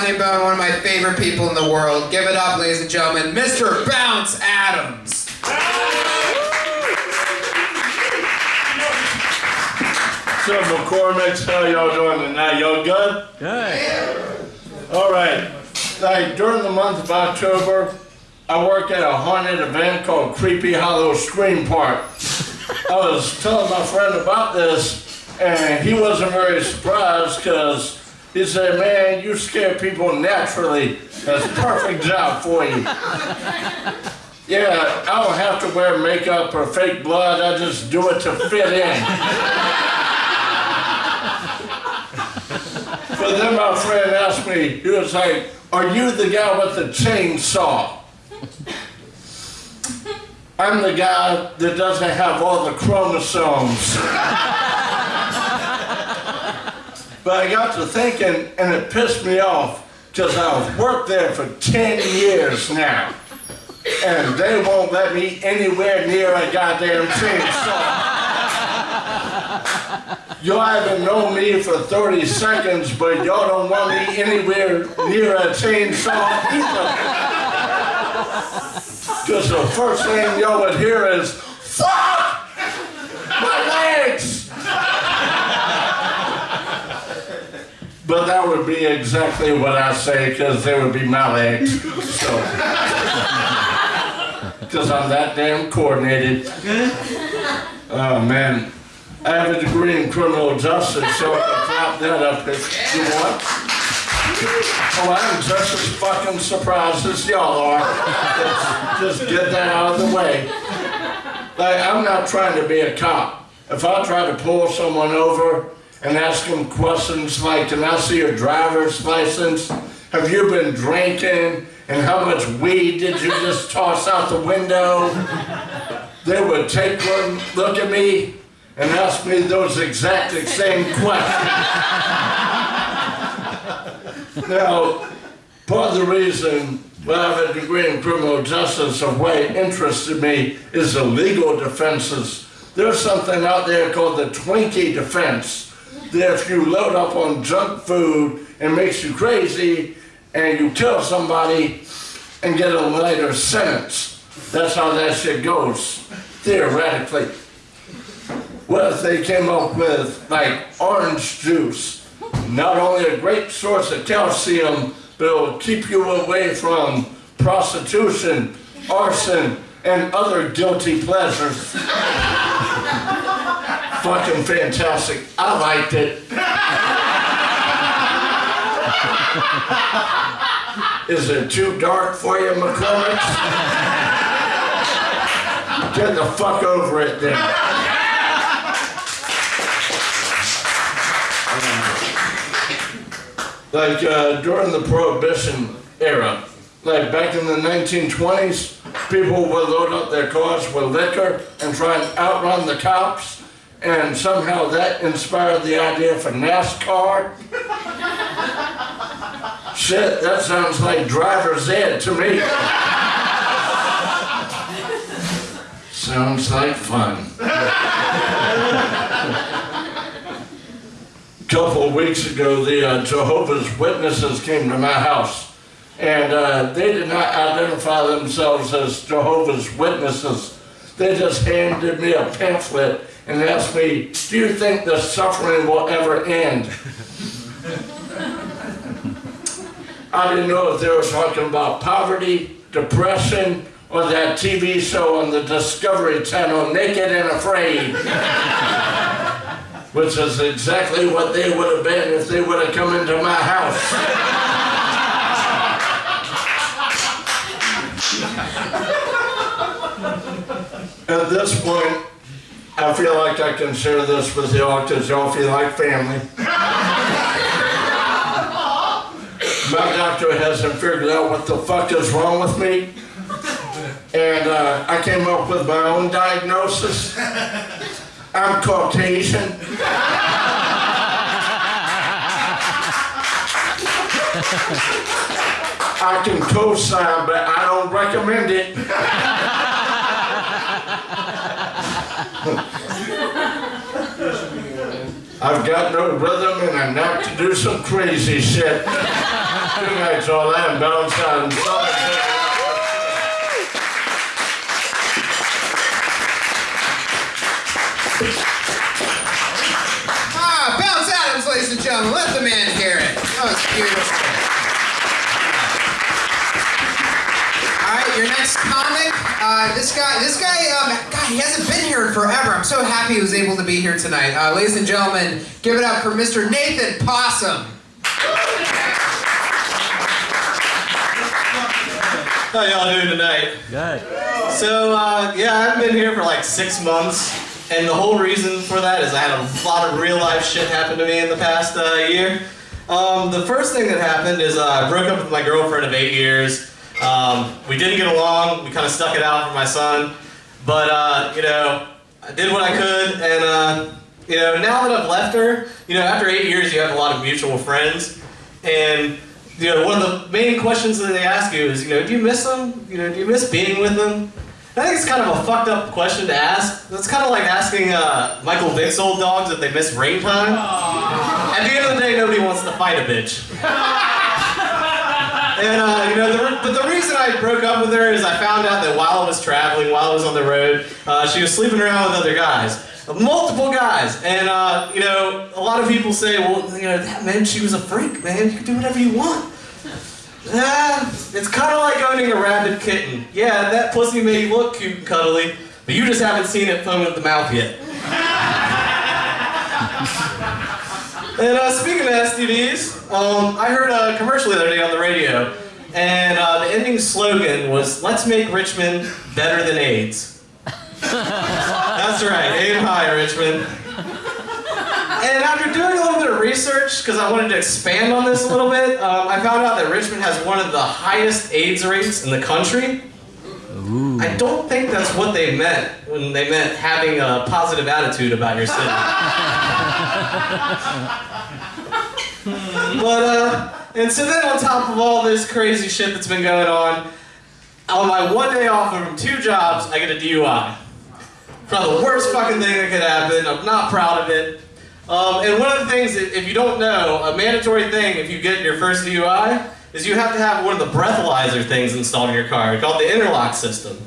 regular Funny Bone, one of my favorite people in the world. Give it up, ladies and gentlemen, Mr. Bounce Adams. So McCormick's, how y'all doing tonight? Y'all good? Good. All right. Like during the month of October, I work at a haunted event called Creepy Hollow Scream Park. I was telling my friend about this, and he wasn't very surprised because he said, man, you scare people naturally. That's a perfect job for you. Yeah, I don't have to wear makeup or fake blood. I just do it to fit in. But then my friend asked me, he was like, are you the guy with the chainsaw? I'm the guy that doesn't have all the chromosomes. But I got to thinking, and it pissed me off, because I've worked there for 10 years now. And they won't let me anywhere near a goddamn chainsaw. Y'all haven't known me for 30 seconds, but y'all don't want me anywhere near a chainsaw either. Because the first thing y'all would hear is, fuck! My legs! But that would be exactly what I say, because they would be my legs. So. Because I'm that damn coordinated. Oh, man. I have a degree in criminal justice, so I can clap that up if you want. Oh, I'm just as fucking surprised as y'all are. Just get that out of the way. Like, I'm not trying to be a cop. If I try to pull someone over and ask them questions like, can I see your driver's license? Have you been drinking? And how much weed did you just toss out the window? They would take one look at me and ask me those exact same questions. now, part of the reason why I have a degree in criminal justice of why it interested me is the legal defenses. There's something out there called the Twinkie defense, that if you load up on junk food and makes you crazy, and you kill somebody and get a lighter sentence. That's how that shit goes, theoretically. What if they came up with like orange juice? Not only a great source of calcium, but it'll keep you away from prostitution, arson, and other guilty pleasures. Fucking fantastic. I liked it. Is it too dark for you, McCormick? Get the fuck over it then. like uh, during the Prohibition era, like back in the 1920s, people would load up their cars with liquor and try and outrun the cops, and somehow that inspired the idea for NASCAR. Shit, that sounds like driver's ed to me. sounds like fun. A couple of weeks ago, the uh, Jehovah's Witnesses came to my house, and uh, they did not identify themselves as Jehovah's Witnesses. They just handed me a pamphlet and asked me, do you think the suffering will ever end? I didn't know if they were talking about poverty, depression, or that TV show on the Discovery Channel, Naked and Afraid which is exactly what they would have been if they would have come into my house. At this point, I feel like I can share this with y'all feel like family. my doctor hasn't figured out what the fuck is wrong with me. And uh, I came up with my own diagnosis. I'm Caucasian. I can co-sign, but I don't recommend it. I've got no rhythm and I'm not to do some crazy shit. Good night, all. I'm Bounce Adams. Ah, Bounce Adams, ladies and gentlemen. Let the man hear it. That was beautiful. All right, your next comic. This guy, this guy, um, God, he hasn't been here in forever. I'm so happy he was able to be here tonight. Uh, ladies and gentlemen, give it up for Mr. Nathan Possum. How y'all doing tonight? Good. So, uh, yeah, I've been here for like six months, and the whole reason for that is I had a lot of real life shit happen to me in the past uh, year. Um, the first thing that happened is uh, I broke up with my girlfriend of eight years. Um, we didn't get along. We kind of stuck it out for my son, but uh, you know, I did what I could, and uh, you know, now that I've left her, you know, after eight years, you have a lot of mutual friends, and you know, one of the main questions that they ask you is, you know, do you miss them? You know, do you miss being with them? I think it's kind of a fucked up question to ask. It's kind of like asking uh, Michael Vick's old dogs if they miss rain time. At the end of the day, nobody wants to fight a bitch. and uh, you know, the, but the reason I broke up with her is I found out that while I was traveling, while I was on the road, uh, she was sleeping around with other guys, multiple guys. And uh, you know, a lot of people say, well, you know, that meant she was a freak, man. You can do whatever you want. Yeah, it's kind of like owning a rabid kitten. Yeah, that pussy may look cute and cuddly, but you just haven't seen it foam at the mouth yet. and uh, speaking of STDs, um, I heard a commercial the other day on the radio, and uh, the ending slogan was "Let's make Richmond better than AIDS." That's right, aim high, Richmond. And after doing a little bit of research, because I wanted to expand on this a little bit, um, I found out that Richmond has one of the highest AIDS rates in the country. I don't think that's what they meant when they meant having a positive attitude about your city. but, uh, and so then on top of all this crazy shit that's been going on, on my one day off from two jobs, I get a DUI. Probably the worst fucking thing that could happen. I'm not proud of it. Um, and one of the things, that, if you don't know, a mandatory thing if you get your first DUI is you have to have one of the breathalyzer things installed in your car called the interlock system.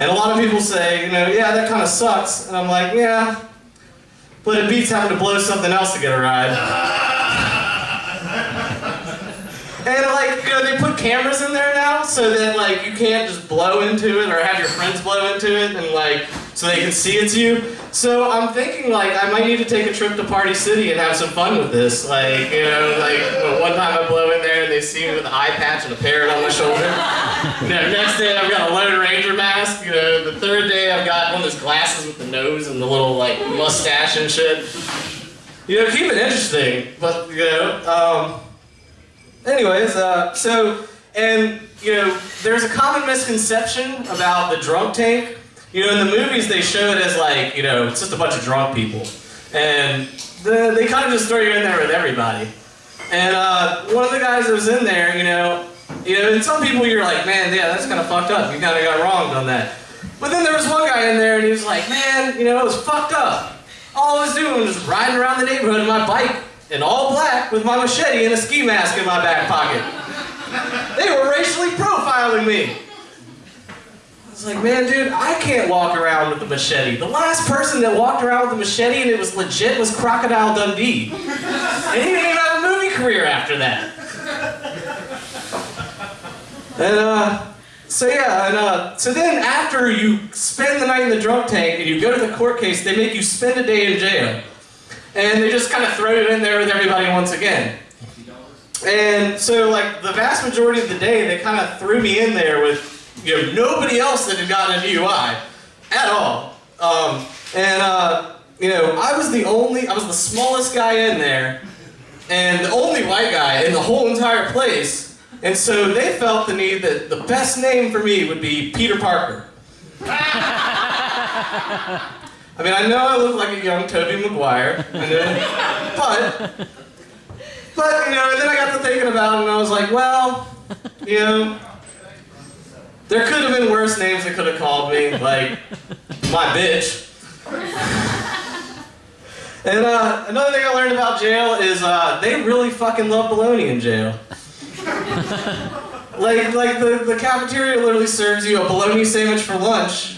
And a lot of people say, you know, yeah, that kind of sucks. And I'm like, yeah, but it beats having to blow something else to get a ride. And like, you know, they put cameras in there now so that like you can't just blow into it or have your friends blow into it and like so they can see it's you. So I'm thinking like I might need to take a trip to Party City and have some fun with this. Like, you know, like one time I blow in there and they see me with an eye patch and a parrot on my shoulder. You know, next day I've got a Lone Ranger mask. You know, the third day I've got one of those glasses with the nose and the little like mustache and shit. You know, keep it interesting, but you know, um, Anyways, uh, so, and, you know, there's a common misconception about the drunk tank. You know, in the movies they show it as like, you know, it's just a bunch of drunk people. And the, they kind of just throw you in there with everybody. And uh, one of the guys that was in there, you know, you know, and some people you're like, man, yeah, that's kind of fucked up. You kind of got wronged on that. But then there was one guy in there and he was like, man, you know, it was fucked up. All I was doing was riding around the neighborhood on my bike in all black with my machete and a ski mask in my back pocket. They were racially profiling me. I was like, man, dude, I can't walk around with the machete. The last person that walked around with a machete and it was legit was Crocodile Dundee. And he didn't even have a movie career after that. And, uh, so yeah, and, uh, so then after you spend the night in the drunk tank and you go to the court case, they make you spend a day in jail. And they just kind of throw it in there with everybody once again. And so, like, the vast majority of the day, they kind of threw me in there with, you know, nobody else that had gotten a DUI at all. Um, and, uh, you know, I was the only, I was the smallest guy in there, and the only white guy in the whole entire place. And so they felt the need that the best name for me would be Peter Parker. I mean, I know I look like a young Tobey Maguire, know, but, but, you know, and then I got to thinking about it and I was like, well, you know, there could have been worse names they could have called me, like, my bitch. And uh, another thing I learned about jail is uh, they really fucking love bologna in jail. like, like the, the cafeteria literally serves you a bologna sandwich for lunch,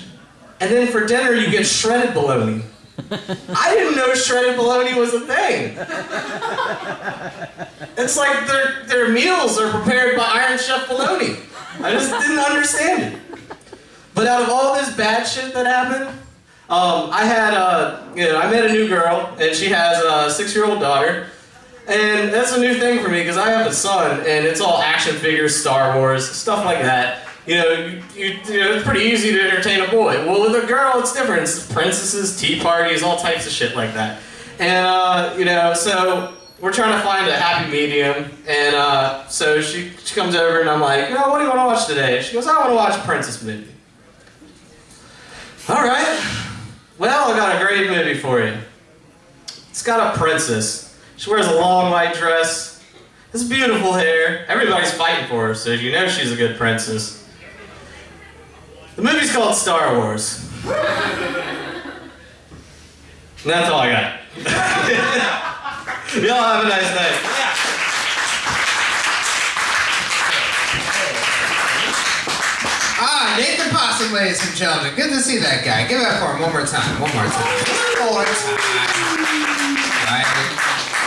and then for dinner you get shredded bologna. I didn't know shredded bologna was a thing. It's like their, their meals are prepared by Iron Chef bologna. I just didn't understand it. But out of all this bad shit that happened, um, I had a, you know, I met a new girl, and she has a six-year-old daughter, and that's a new thing for me because I have a son, and it's all action figures, Star Wars, stuff like that. You know, you, you, know, it's pretty easy to entertain a boy. Well, with a girl, it's different. It's princesses, tea parties, all types of shit like that. And uh, you know, so we're trying to find a happy medium, and uh, so she, she comes over, and I'm like, you know, what do you want to watch today? She goes, I want to watch a princess movie. All right. Well, I got a great movie for you. It's got a princess. She wears a long white dress. Has beautiful hair. Everybody's fighting for her, so you know she's a good princess. The movie's called Star Wars. And that's all I got. Y'all have a nice night. Ah, Nathan Possum, ladies and gentlemen. Good to see that guy. Give it up for him one more time. One more time.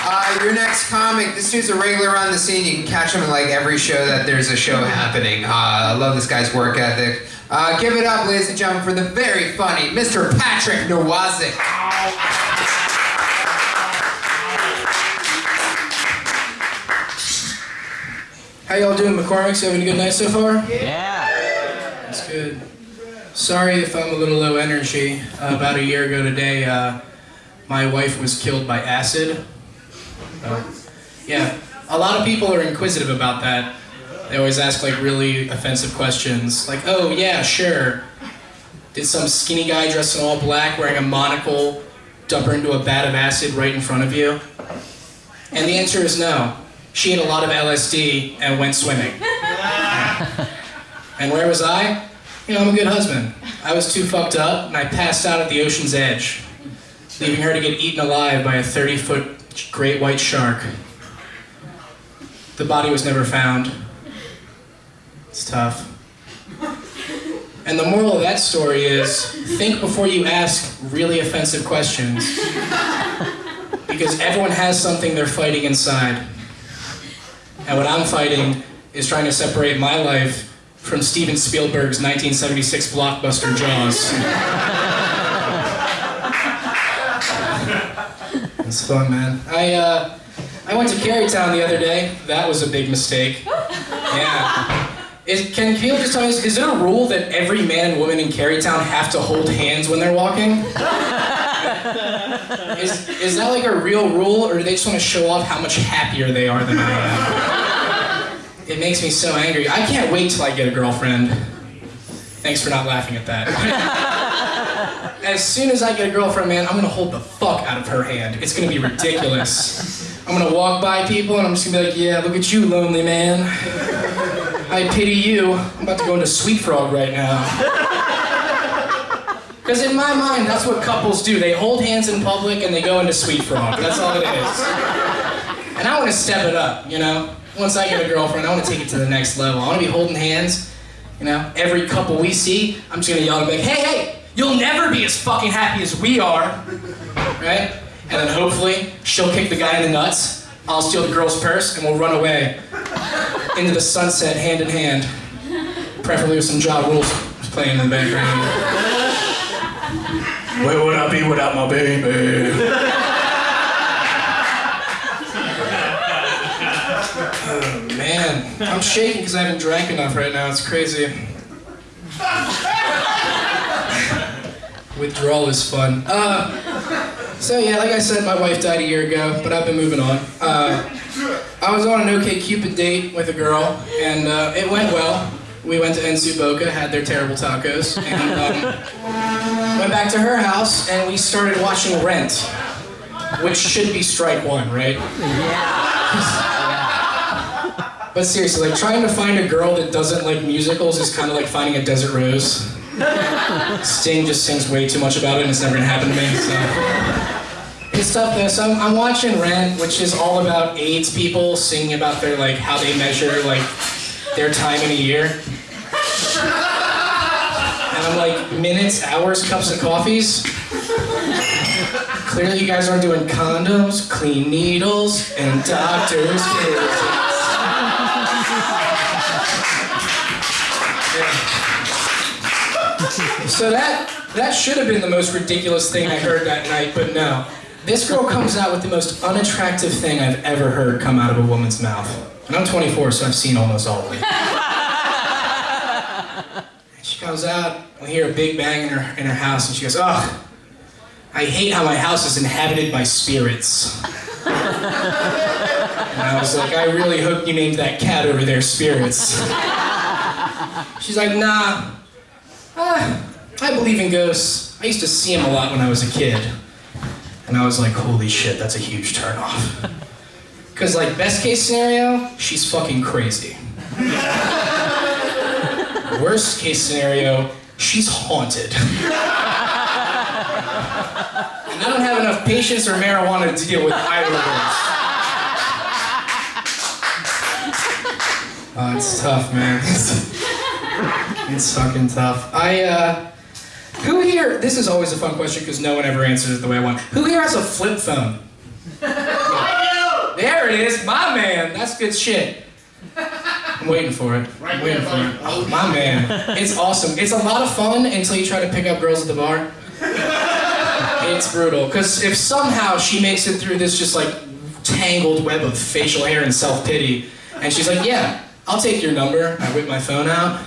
Uh, your next comic, this dude's a regular on the scene. You can catch him in like every show that there's a show happening. Uh, I love this guy's work ethic. Uh, give it up, ladies and gentlemen, for the very funny Mr. Patrick Nowazik. How y'all doing, McCormick's? You having a good night so far? Yeah. That's good. Sorry if I'm a little low energy. Uh, about a year ago today, uh, my wife was killed by acid. Uh, yeah, a lot of people are inquisitive about that. They always ask like really offensive questions, like, "Oh yeah, sure." Did some skinny guy dressed in all black, wearing a monocle, dump her into a vat of acid right in front of you? And the answer is no. She ate a lot of LSD and went swimming. And where was I? You know, I'm a good husband. I was too fucked up, and I passed out at the ocean's edge, leaving her to get eaten alive by a 30 foot great white shark. The body was never found. It's tough. And the moral of that story is think before you ask really offensive questions. Because everyone has something they're fighting inside. And what I'm fighting is trying to separate my life from Steven Spielberg's 1976 blockbuster Jaws. it's fun, man. I uh, I went to Carytown the other day. That was a big mistake. Yeah. Is, can Caleb just tell me, is there a rule that every man and woman in Carytown have to hold hands when they're walking? is, is that like a real rule, or do they just want to show off how much happier they are than I am? It makes me so angry. I can't wait till I get a girlfriend. Thanks for not laughing at that. as soon as I get a girlfriend, man, I'm gonna hold the fuck out of her hand. It's gonna be ridiculous. I'm gonna walk by people and I'm just gonna be like, yeah, look at you, lonely man. I pity you. I'm about to go into Sweet Frog right now. Because in my mind, that's what couples do. They hold hands in public and they go into Sweet Frog. That's all it is. And I want to step it up, you know? Once I get a girlfriend, I want to take it to the next level. I want to be holding hands, you know? Every couple we see, I'm just going to yell and be like, hey, hey, you'll never be as fucking happy as we are. Right? And then hopefully, she'll kick the guy in the nuts, I'll steal the girl's purse, and we'll run away into the sunset hand in hand. Preferably with some Ja Rules playing in the background. Where would I be without my baby? Oh, man, I'm shaking because I haven't drank enough right now. It's crazy. Withdrawal is fun. Uh, so yeah, like I said, my wife died a year ago, but I've been moving on. Uh, I was on an OK Cupid date with a girl, and uh, it went well. We went to En Su Boca, had their terrible tacos, and um, went back to her house, and we started watching Rent, which should be strike one, right? Yeah. But seriously, like trying to find a girl that doesn't like musicals is kind of like finding a desert rose. Sting just sings way too much about it, and it's never gonna happen to me. So It's tough though. So I'm, I'm watching Rent, which is all about AIDS people singing about their like how they measure like their time in a year. And I'm like minutes, hours, cups of coffees. Clearly, you guys aren't doing condoms, clean needles, and doctors'. So that that should have been the most ridiculous thing I heard that night, but no. This girl comes out with the most unattractive thing I've ever heard come out of a woman's mouth. And I'm 24, so I've seen almost all of it. She comes out, we hear a big bang in her in her house, and she goes, "Oh, I hate how my house is inhabited by spirits." and I was like, "I really hope you named that cat over there Spirits." She's like, "Nah, uh, I believe in ghosts. I used to see them a lot when I was a kid." And I was like, "Holy shit, that's a huge turnoff." Cause like best case scenario, she's fucking crazy. Worst case scenario, she's haunted. and I don't have enough patience or marijuana to deal with either of those. Oh, it's tough, man. it's fucking tough. I, uh, who here, this is always a fun question because no one ever answers it the way I want. Who here has a flip phone? I do! There it is, my man. That's good shit. I'm waiting for it. I'm waiting for it. Oh, my man. It's awesome. It's a lot of fun until you try to pick up girls at the bar. It's brutal. Because if somehow she makes it through this just like tangled web of facial hair and self pity, and she's like, yeah, I'll take your number. I whip my phone out.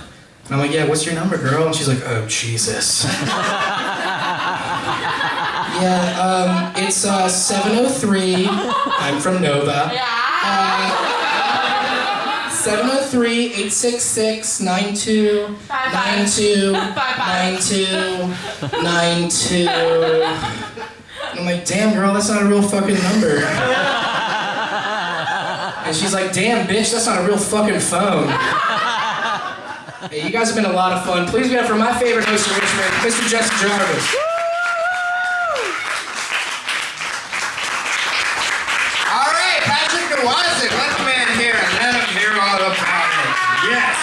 And I'm like, yeah, what's your number, girl? And she's like, oh, Jesus. yeah, um, it's uh, 703. I'm from Nova. Uh, 703-866-9292-92-92. I'm like, damn girl, that's not a real fucking number. And she's like, damn bitch, that's not a real fucking phone. Hey, you guys have been a lot of fun. Please be up for my favorite host in Richmond, Mr. Justin Jarvis. All right, Patrick Gawazik, let the man here and let him hear all about it. Yes.